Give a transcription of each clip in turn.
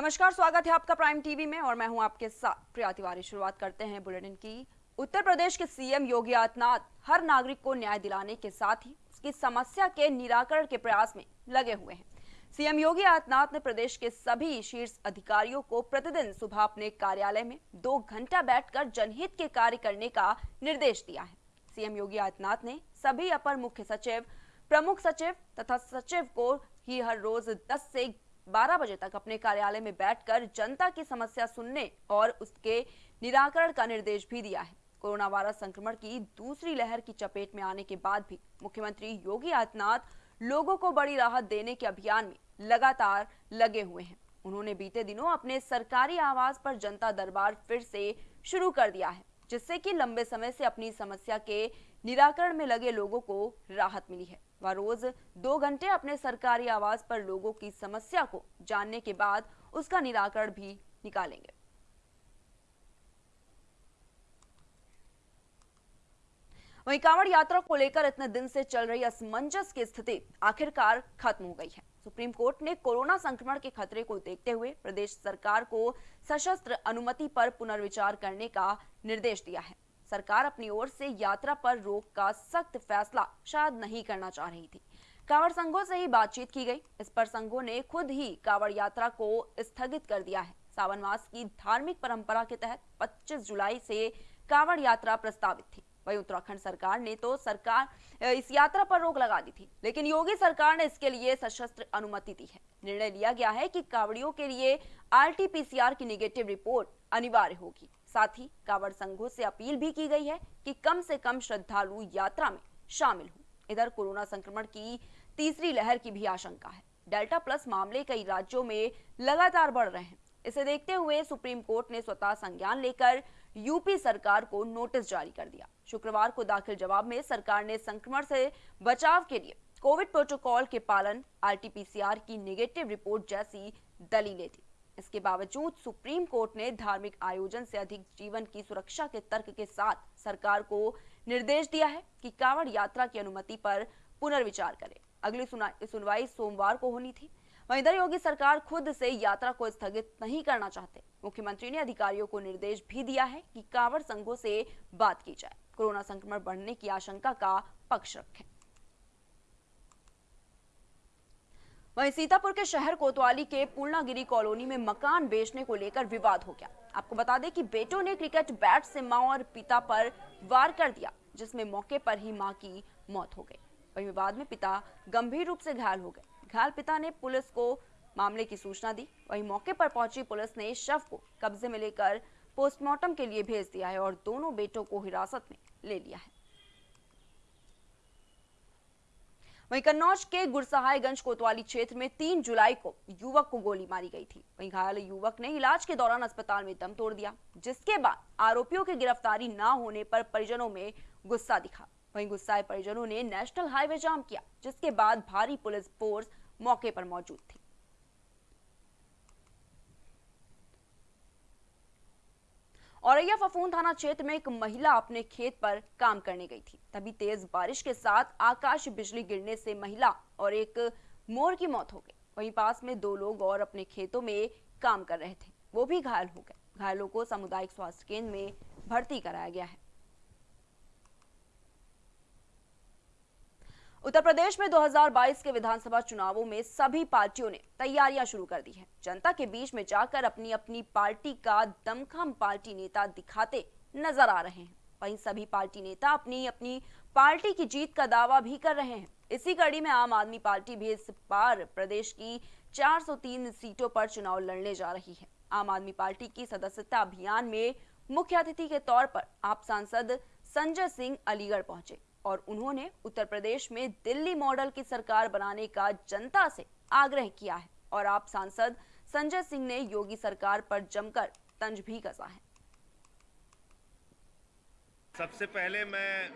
नमस्कार, स्वागत है आपका प्राइम टीवी में और मैं हूँ आपके साथ प्रिया तिवारी। शुरुआत करते हैं बुलेटिन की। उत्तर प्रदेश के सीएम योगी आदित्यनाथ हर नागरिक को न्याय दिलाने के साथ ही उसकी समस्या के निराकरण के प्रयास में लगे हुए हैं। सीएम योगी आदित्यनाथ ने प्रदेश के सभी शीर्ष अधिकारियों को प्रतिदिन सुबह अपने कार्यालय में दो घंटा बैठकर जनहित के कार्य करने का निर्देश दिया है। सीएम योगी आदित्यनाथ ने सभी अपर मुख्य सचिव, प्रमुख सचिव तथा सचिव को ही हर रोज 10 से 12 बजे तक अपने कार्यालय में बैठकर जनता की समस्या सुनने और उसके निराकरण का निर्देश भी दिया है। कोरोना वायरस संक्रमण की दूसरी लहर की चपेट में आने के बाद भी मुख्यमंत्री योगी आदित्यनाथ लोगों को बड़ी राहत देने के अभियान में लगातार लगे हुए हैं। उन्होंने बीते दिनों अपने सरकारी आवास पर जनता दरबार फिर से शुरू कर दिया है, जिससे कि लंबे समय से अपनी समस्या के निराकरण में लगे लोगों को राहत मिली है। वह रोज दो घंटे अपने सरकारी आवास पर लोगों की समस्या को जानने के बाद उसका निराकरण भी निकालेंगे। वहीं कांवड़ यात्रा को लेकर इतने दिन से चल रही असमंजस की स्थिति आखिरकार खत्म हो गई है। सुप्रीम कोर्ट ने कोरोना संक्रमण के खतरे को देखते हुए प्रदेश सरकार को सशस्त्र अनुमति पर पुनर्विचार करने का निर्देश दिया है। सरकार अपनी ओर से यात्रा पर रोक का सख्त फैसला शायद नहीं करना चाह रही थी। कांवड़ संघों से ही बातचीत की गई। इस पर संघों ने खुद ही कांवड़ यात्रा को स्थगित कर दिया है। सावन मास की धार्मिक परंपरा के तहत 25 जुलाई से कांवड़ यात्रा प्रस्तावित थी। वही उत्तराखंड सरकार ने तो सरकार इस यात्रा पर रोक लगा दी थी। लेकिन योगी सरकार ने इसके लिए सशस्त्र अनुमति दी है। निर्णय लिया गया है कि कांवड़ियों के लिए आरटीपीसीआर की निगेटिव रिपोर्ट अनिवार्य होगी। साथ ही कांवड़ संघों से अपील भी की गई है कि कम से कम श्रद्धालु यात्रा में शामिल हो। इधर कोरोना संक्रमण की तीसरी लहर की भी आशंका है। डेल्टा प्लस मामले कई राज्यों में लगातार बढ़ रहे हैं। इसे देखते हुए सुप्रीम कोर्ट ने स्वतः संज्ञान लेकर यूपी सरकार को नोटिस जारी कर दिया। शुक्रवार को दाखिल जवाब में सरकार ने संक्रमण से बचाव के लिए कोविड प्रोटोकॉल के पालन, आरटीपीसीआर की नेगेटिव रिपोर्ट जैसी दलीलें दी। इसके बावजूद सुप्रीम कोर्ट ने धार्मिक आयोजन से अधिक जीवन की सुरक्षा के तर्क के साथ सरकार को निर्देश दिया है कि कांवड़ यात्रा की अनुमति पर पुनर्विचार करे। अगली सुनवाई सोमवार को होनी थी। वहीं इधर योगी सरकार खुद से यात्रा को स्थगित नहीं करना चाहते। मुख्यमंत्री ने अधिकारियों को निर्देश भी दिया है कि कांवड़ संघों से बात की जाए। कोरोना संक्रमण बढ़ने की आशंका का पक्ष रखें। वहीं सीतापुर के शहर कोतवाली के पूर्णागिरी कॉलोनी में मकान बेचने को लेकर विवाद हो गया। आपको बता दें कि बेटों ने क्रिकेट बैट से माँ और पिता पर वार कर दिया, जिसमें मौके पर ही माँ की मौत हो गई। वही विवाद में पिता गंभीर रूप से घायल हो गए। घायल पिता ने पुलिस को मामले की सूचना दी। वही मौके पर पहुँची पुलिस ने शव को कब्जे में लेकर पोस्टमार्टम के लिए भेज दिया है और दोनों बेटों को हिरासत में ले लिया है। वहीं कन्नौज के गुरसहायगंज कोतवाली क्षेत्र में तीन जुलाई को युवक को गोली मारी गई थी। वहीं घायल युवक ने इलाज के दौरान अस्पताल में दम तोड़ दिया, जिसके बाद आरोपियों की गिरफ्तारी न होने पर परिजनों में गुस्सा दिखा। वही गुस्साए परिजनों ने नेशनल हाईवे जाम किया, जिसके बाद भारी पुलिस फोर्स मौके पर मौजूद थी। औरैया फफून थाना क्षेत्र में एक महिला अपने खेत पर काम करने गई थी। तभी तेज बारिश के साथ आकाश बिजली गिरने से महिला और एक मोर की मौत हो गई। वहीं पास में दो लोग और अपने खेतों में काम कर रहे थे। वो भी घायल हो गए। घायलों को सामुदायिक स्वास्थ्य केंद्र में भर्ती कराया गया है। उत्तर प्रदेश में 2022 के विधानसभा चुनावों में सभी पार्टियों ने तैयारियाँ शुरू कर दी है। जनता के बीच में जाकर अपनी अपनी पार्टी का दमखम पार्टी नेता दिखाते नज़र आ रहे हैं। वहीं सभी पार्टी नेता अपनी अपनी पार्टी की जीत का दावा भी कर रहे हैं। इसी कड़ी में आम आदमी पार्टी भी इस बार प्रदेश की 403 सीटों पर चुनाव लड़ने जा रही है। आम आदमी पार्टी की सदस्यता अभियान में मुख्य अतिथि के तौर पर आप सांसद संजय सिंह अलीगढ़ पहुँचे। और उन्होंने उत्तर प्रदेश में दिल्ली मॉडल की सरकार बनाने का जनता से आग्रह किया है। और आप सांसद संजय सिंह ने योगी सरकार पर जमकर तंज भी कसा है। सबसे पहले मैं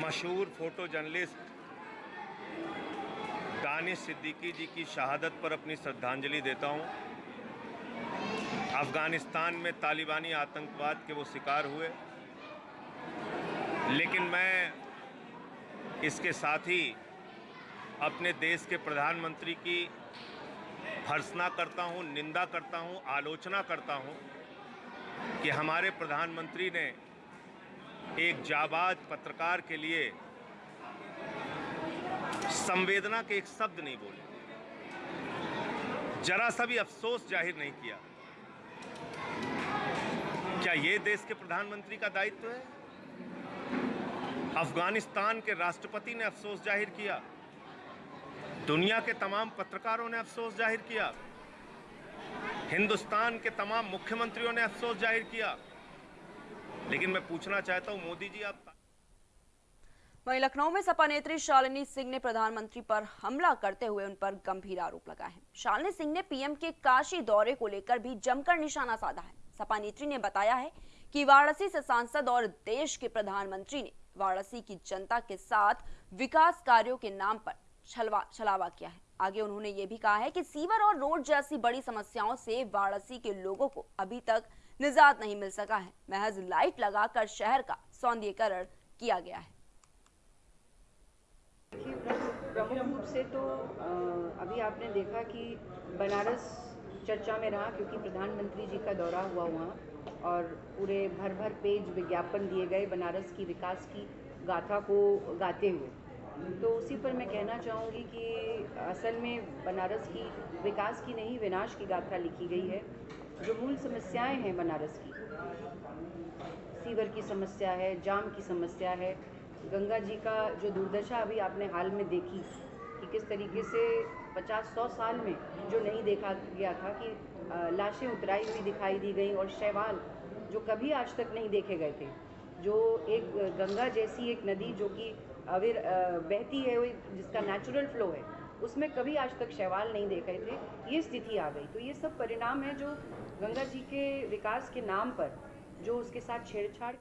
मशहूर फ़ोटो जर्नलिस्ट दानिश सिद्दीकी जी की शहादत पर अपनी श्रद्धांजलि देता हूँ। अफ़गानिस्तान में तालिबानी आतंकवाद के वो शिकार हुए। लेकिन मैं इसके साथ ही अपने देश के प्रधानमंत्री की भर्सना करता हूँ, निंदा करता हूँ, आलोचना करता हूँ कि हमारे प्रधानमंत्री ने एक जाबाज पत्रकार के लिए संवेदना के एक शब्द नहीं बोले। जरा सा भी अफसोस ज़ाहिर नहीं किया। क्या ये देश के प्रधानमंत्री का दायित्व है? अफ़गानिस्तान के राष्ट्रपति ने अफसोस ज़ाहिर किया। दुनिया के तमाम पत्रकारों ने अफसोस ज़ाहिर किया। हिंदुस्तान के तमाम मुख्यमंत्रियों ने अफसोस ज़ाहिर किया। लेकिन मैं पूछना चाहता हूँ, मोदी जी आप वहीं लखनऊ में सपा नेत्री शालिनी सिंह ने प्रधानमंत्री पर हमला करते हुए उन पर गंभीर आरोप लगाए हैं। शालिनी सिंह ने पीएम के काशी दौरे को लेकर भी जमकर निशाना साधा है। सपा नेत्री ने बताया है कि वाराणसी से सांसद और देश के प्रधानमंत्री ने वाराणसी की जनता के साथ विकास कार्यों के नाम पर छलवा, छलावा किया है। आगे उन्होंने ये भी कहा है कि सीवर और रोड जैसी बड़ी समस्याओं से वाराणसी के लोगों को अभी तक निजात नहीं मिल सका है। महज लाइट लगाकर शहर का सौंदर्यकरण किया गया है। प्रमुख रूप से तो अभी आपने देखा कि बनारस चर्चा में रहा क्योंकि प्रधानमंत्री जी का दौरा हुआ वहाँ और पूरे भर भर पेज विज्ञापन दिए गए बनारस की विकास की गाथा को गाते हुए। तो उसी पर मैं कहना चाहूँगी कि असल में बनारस की विकास की नहीं, विनाश की गाथा लिखी गई है, जो मूल समस्याएँ हैं बनारस की। सीवर की समस्या है, जाम की समस्या है। गंगा जी का जो दुर्दशा अभी आपने हाल में देखी कि किस तरीके से 50-100 साल में जो नहीं देखा गया था कि लाशें उतराई हुई दिखाई दी गई और शैवाल जो कभी आज तक नहीं देखे गए थे। जो एक गंगा जैसी एक नदी जो कि अविर बहती है जिसका नेचुरल फ्लो है, उसमें कभी आज तक शैवाल नहीं देखे थे। ये स्थिति आ गई। तो ये सब परिणाम है जो गंगा जी के विकास के नाम पर, जो उसके साथ छेड़छाड़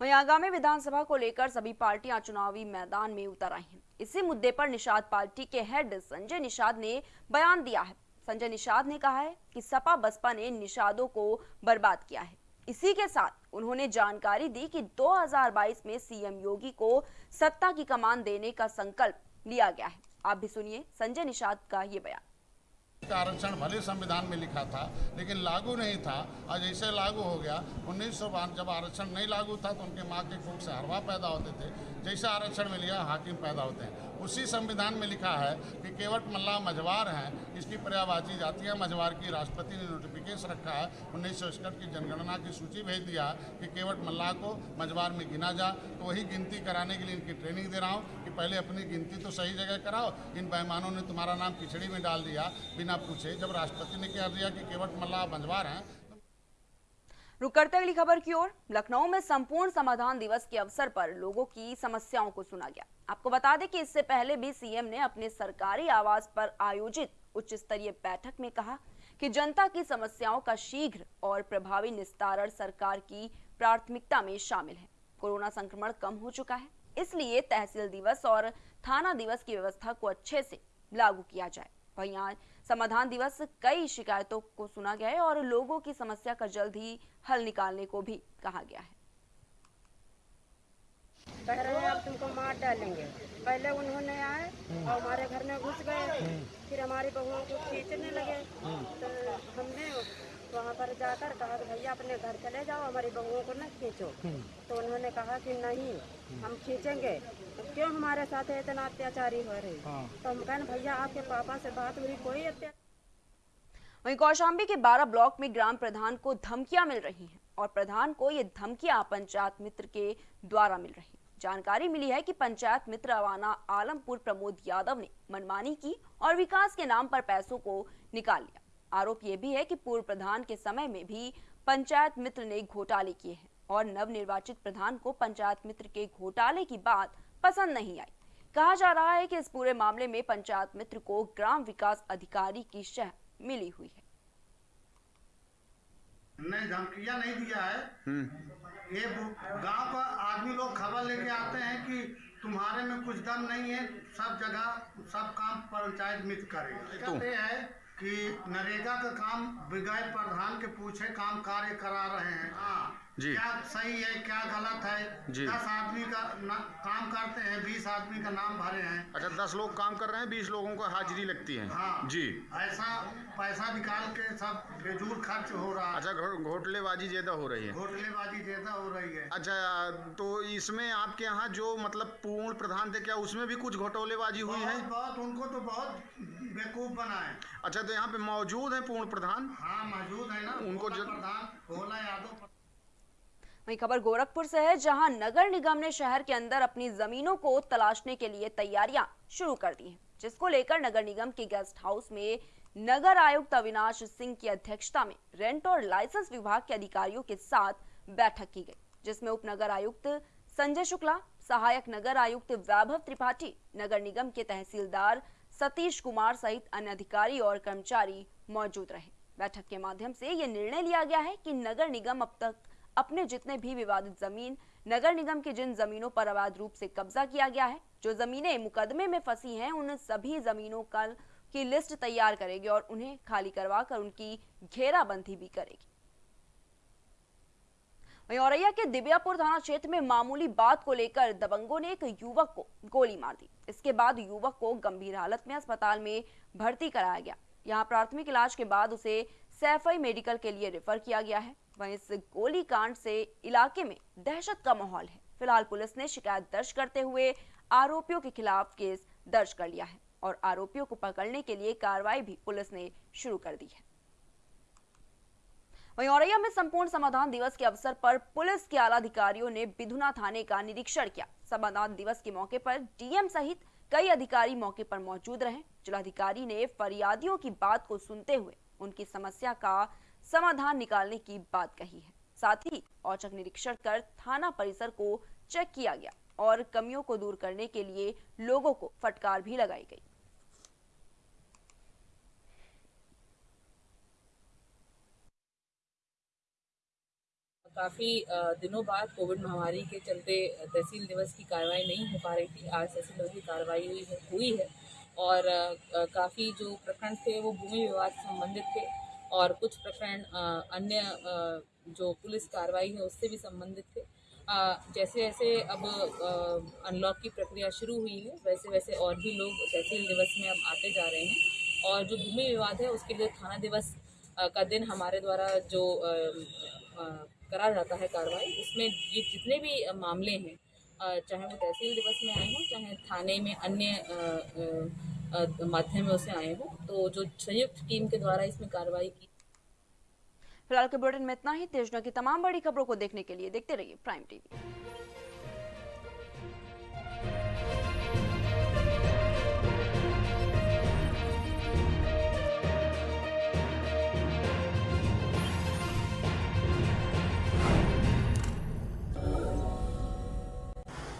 वहीं आगामी विधानसभा को लेकर सभी पार्टियाँ चुनावी मैदान में उतर आई हैं। इसी मुद्दे पर निषाद पार्टी के हेड संजय निषाद ने बयान दिया है। संजय निषाद ने कहा है कि सपा बसपा ने निषादों को बर्बाद किया है। इसी के साथ उन्होंने जानकारी दी कि 2022 में सीएम योगी को सत्ता की कमान देने का संकल्प लिया गया है। आप भी सुनिए संजय निषाद का ये बयान। आरक्षण भले संविधान में लिखा था, लेकिन लागू नहीं था। और जैसे लागू हो गया, उन्नीस सौ जब आरक्षण नहीं लागू था तो उनके माँ के कोख से हरवा पैदा होते थे। जैसे आरक्षण मिल गया हाकिम पैदा होते हैं। उसी संविधान में लिखा है कि केवट मल्ला मझवार हैं, इसकी पर्यावाची जाति है। मझवार की राष्ट्रपति ने नोटिफिकेशन रखा है, उन्नीस सौ इकसठ की जनगणना की सूची भेज दिया कि केवट मल्ला को मझवार में गिना जा। तो वही गिनती कराने के लिए इनकी ट्रेनिंग दे रहा हूँ कि पहले अपनी गिनती तो सही जगह कराओ। इन बेईमानों ने तुम्हारा नाम खिचड़ी में डाल दिया, बिना पूछे। जब राष्ट्रपति ने कह दिया कि केवट मल्ला मझवार हैं रुक करते अगली खबर की ओर। लखनऊ में संपूर्ण समाधान दिवस के अवसर पर लोगों की समस्याओं को सुना गया। आपको बता दें कि इससे पहले भी सीएम ने अपने सरकारी आवास पर आयोजित उच्च स्तरीय बैठक में कहा कि जनता की समस्याओं का शीघ्र और प्रभावी निस्तारण सरकार की प्राथमिकता में शामिल है। कोरोना संक्रमण कम हो चुका है, इसलिए तहसील दिवस और थाना दिवस की व्यवस्था को अच्छे से लागू किया जाए। वहीं समाधान दिवस कई शिकायतों को सुना गया है और लोगों की समस्या का जल्द ही हल निकालने को भी कहा गया है। कह रहे हैं अब तुमको मार डालेंगे। पहले उन्होंने आए और हमारे घर में घुस गए। फिर हमारी बहुओं को खींचने लगे। तो हमने वहाँ पर जाकर कहा कि भैया अपने घर चले जाओ हमारी बहुओं को न खींचो। तो उन्होंने कहा कि नहीं हम खींचेंगे। तो क्यों हमारे साथ इतना अत्याचारी हो रही? तो हम कहें भैया आपके पापा से बात हुई कोई अत्याचार वहीं कौशाम्बी के 12 ब्लॉक में ग्राम प्रधान को धमकियाँ मिल रही हैं और प्रधान को ये धमकियाँ पंचायत मित्र के द्वारा मिल रही जानकारी मिली है कि पंचायत मित्र अवाना आलमपुर प्रमोद यादव ने मनमानी की और विकास के नाम पर पैसों को निकाल लिया। आरोप ये भी है कि पूर्व प्रधान के समय में भी पंचायत मित्र ने घोटाले किए हैं और नवनिर्वाचित प्रधान को पंचायत मित्र के घोटाले की बात पसंद नहीं आई। कहा जा रहा है कि इस पूरे मामले में पंचायत मित्र को ग्राम विकास अधिकारी की शह मिली हुई है। नहीं धमकिया नहीं दिया है। ये गाँव का आदमी लोग खबर लेके आते हैं कि तुम्हारे में कुछ दम नहीं है सब जगह सब काम पंचायत मित्र करेगा। दिक्कत ये है कि नरेगा का काम बिगैर प्रधान के पूछे काम कार्य करा रहे हैं। हाँ। जी। क्या सही है क्या गलत है? जी। दस आदमी का ना, काम करते हैं बीस आदमी का नाम भरे हैं। अच्छा दस लोग काम कर रहे हैं बीस लोगों को हाजिरी लगती है। हाँ। जी। ऐसा पैसा निकाल के सब बेजूर खर्च हो रहा है। अच्छा घोटलेबाजी ज़्यादा हो रही है। घोटलेबाजी ज़्यादा हो रही है। अच्छा तो इसमें आपके यहाँ जो मतलब पूर्ण प्रधान थे क्या उसमें भी कुछ घोटोलेबाजी हुई है? बहुत उनको तो बहुत बेवकूफ़ बनाए। अच्छा तो यहाँ पे मौजूद है पूर्ण प्रधान? हाँ मौजूद है ना। उनको जो- प्रधान भोला यादव वहीं खबर गोरखपुर से है, जहाँ नगर निगम ने शहर के अंदर अपनी जमीनों को तलाशने के लिए तैयारियाँ शुरू कर दी हैं, जिसको लेकर नगर निगम के गेस्ट हाउस में नगर आयुक्त अविनाश सिंह की अध्यक्षता में रेंट और लाइसेंस विभाग के अधिकारियों के साथ बैठक की गई, जिसमें उप नगर आयुक्त संजय शुक्ला, सहायक नगर आयुक्त वैभव त्रिपाठी, नगर निगम के तहसीलदार सतीश कुमार सहित अन्य अधिकारी और कर्मचारी मौजूद रहे। बैठक के माध्यम से ये निर्णय लिया गया है कि नगर निगम अब तक अपने जितने भी विवादित ज़मीन नगर निगम की जिन जमीनों पर अवैध रूप से कब्जा किया गया है, जो जमीनें मुकदमे में फंसी हैं, उन सभी जमीनों का की लिस्ट तैयार करेगी और उन्हें खाली करवा कर उनकी घेराबंदी भी करेगी। औरैया के दिव्यापुर थाना क्षेत्र में मामूली बात को लेकर दबंगों ने एक युवक को गोली मार दी। इसके बाद युवक को गंभीर हालत में अस्पताल में भर्ती कराया गया। यहाँ प्राथमिक इलाज के बाद उसे सैफई मेडिकल के लिए रेफर किया गया है। वहीं इस गोली कांड से इलाके में दहशत का माहौल है। फ़िलहाल पुलिस ने शिकायत दर्ज करते हुए आरोपियों के खिलाफ केस दर्ज कर लिया है और आरोपियों को पकड़ने के लिए कार्रवाई भी पुलिस ने शुरू कर दी है। वहीं औरैया में संपूर्ण समाधान दिवस के अवसर पर पुलिस के आला अधिकारियों ने बिधुना थाने का निरीक्षण किया। समाधान दिवस के मौके पर डीएम सहित कई अधिकारी मौके पर मौजूद रहे। जिलाधिकारी ने फरियादियों की बात को सुनते हुए उनकी समस्या का समाधान निकालने की बात कही है। साथ ही औचक निरीक्षण कर थाना परिसर को चेक किया गया और कमियों को दूर करने के लिए लोगों को फटकार भी लगाई गई। काफ़ी दिनों बाद कोविड महामारी के चलते तहसील दिवस की कार्रवाई नहीं हो पा रही थी। आज तहसील दिवस की कार्रवाई हुई है और काफ़ी जो प्रखंड थे वो भूमि विवाद संबंधित थे। और कुछ प्रकरण अन्य जो पुलिस कार्रवाई है उससे भी संबंधित थे। जैसे जैसे अब अनलॉक की प्रक्रिया शुरू हुई है वैसे वैसे और भी लोग तहसील दिवस में अब आते जा रहे हैं। और जो भूमि विवाद है उसके लिए थाना दिवस का दिन हमारे द्वारा जो करा जाता है कार्रवाई, उसमें ये जितने भी मामले हैं चाहे वो तहसील दिवस में आए हों, चाहे थाने में अन्य अ, से आए हों तो जो संयुक्त टीम के द्वारा इसमें कार्रवाई की फ़िलहाल के बुलेटिन में इतना ही। तेजना की तमाम बड़ी खबरों को देखने के लिए देखते रहिए प्राइम टीवी